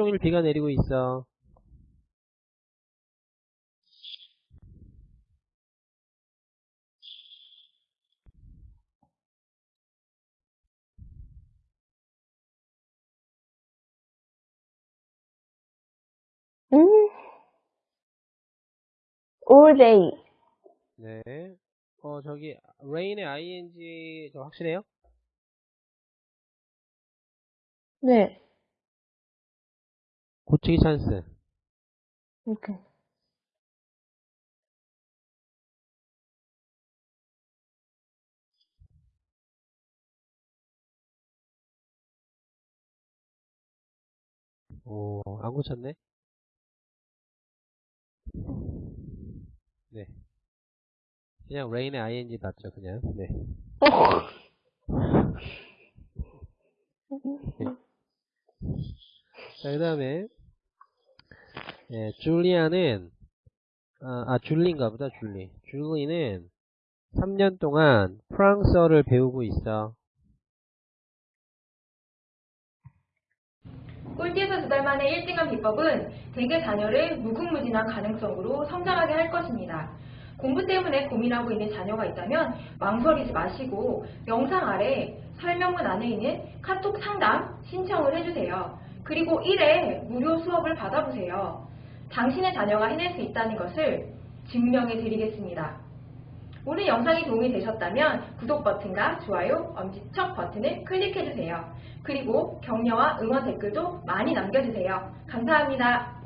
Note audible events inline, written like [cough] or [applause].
종일 비가 내리고 있어. 음. day. 네. 어, 저기, rain의 ing, 저 확실해요? 네. 고치기 찬스. 오케이. 오, 안 고쳤네? 네. 그냥 rain의 ing 맞죠, 그냥. [laughs] 네. 자, 그 다음에, 예, 줄리아는, 아, 아, 줄리인가 보다, 줄리. 줄리는 3년 동안 프랑스어를 배우고 있어. 꼴찌에서 두 달 만에 1등한 비법은 대개 자녀를 무궁무진한 가능성으로 성장하게 할 것입니다. 공부 때문에 고민하고 있는 자녀가 있다면 망설이지 마시고 영상 아래 설명문 안에 있는 카톡 상담 신청을 해주세요. 그리고 1회 무료 수업을 받아보세요. 당신의 자녀가 해낼 수 있다는 것을 증명해 드리겠습니다. 오늘 영상이 도움이 되셨다면 구독 버튼과 좋아요, 엄지척 버튼을 클릭해주세요. 그리고 격려와 응원 댓글도 많이 남겨주세요. 감사합니다.